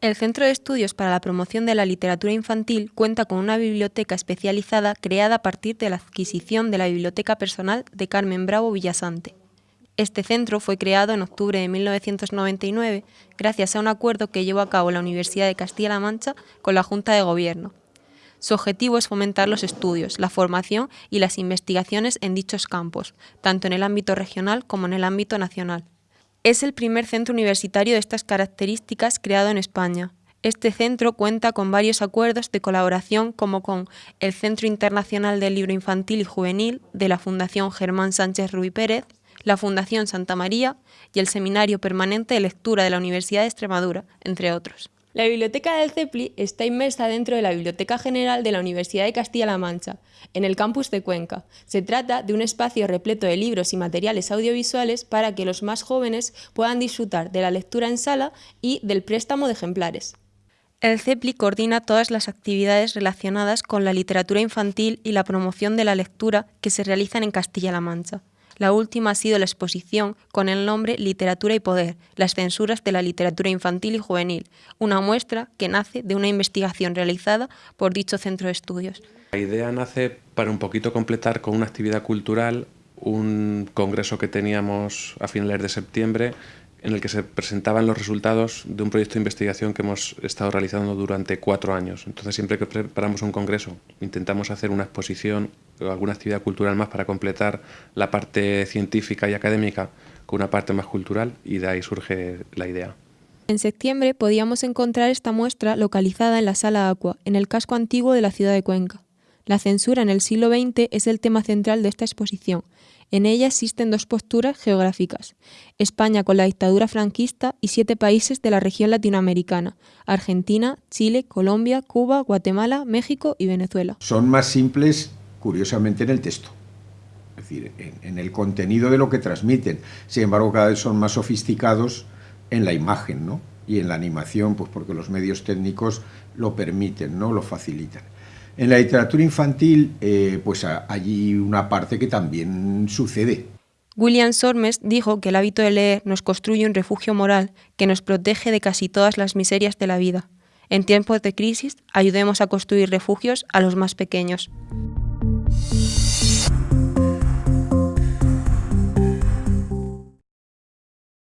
El Centro de Estudios para la Promoción de la Literatura Infantil cuenta con una biblioteca especializada creada a partir de la adquisición de la biblioteca personal de Carmen Bravo Villasante. Este centro fue creado en octubre de 1999 gracias a un acuerdo que llevó a cabo la Universidad de Castilla-La Mancha con la Junta de Gobierno. Su objetivo es fomentar los estudios, la formación y las investigaciones en dichos campos, tanto en el ámbito regional como en el ámbito nacional. Es el primer centro universitario de estas características creado en España. Este centro cuenta con varios acuerdos de colaboración como con el Centro Internacional del Libro Infantil y Juvenil de la Fundación Germán Sánchez Ruy Pérez, la Fundación Santa María y el Seminario Permanente de Lectura de la Universidad de Extremadura, entre otros. La biblioteca del CEPLI está inmersa dentro de la Biblioteca General de la Universidad de Castilla-La Mancha, en el campus de Cuenca. Se trata de un espacio repleto de libros y materiales audiovisuales para que los más jóvenes puedan disfrutar de la lectura en sala y del préstamo de ejemplares. El CEPLI coordina todas las actividades relacionadas con la literatura infantil y la promoción de la lectura que se realizan en Castilla-La Mancha. La última ha sido la exposición con el nombre Literatura y Poder, las censuras de la literatura infantil y juvenil, una muestra que nace de una investigación realizada por dicho centro de estudios. La idea nace para un poquito completar con una actividad cultural un congreso que teníamos a finales de septiembre en el que se presentaban los resultados de un proyecto de investigación que hemos estado realizando durante cuatro años. Entonces, siempre que preparamos un congreso, intentamos hacer una exposición o alguna actividad cultural más para completar la parte científica y académica con una parte más cultural y de ahí surge la idea. En septiembre podíamos encontrar esta muestra localizada en la Sala Aqua, en el casco antiguo de la ciudad de Cuenca. La censura en el siglo XX es el tema central de esta exposición. En ella existen dos posturas geográficas, España con la dictadura franquista y siete países de la región latinoamericana, Argentina, Chile, Colombia, Cuba, Guatemala, México y Venezuela. Son más simples, curiosamente, en el texto, es decir, en, el contenido de lo que transmiten. Sin embargo, cada vez son más sofisticados en la imagen ¿no? y en la animación, pues porque los medios técnicos lo permiten, ¿no? lo facilitan. En la literatura infantil, eh, pues hay una parte que también sucede. William Sormes dijo que el hábito de leer nos construye un refugio moral que nos protege de casi todas las miserias de la vida. En tiempos de crisis, ayudemos a construir refugios a los más pequeños.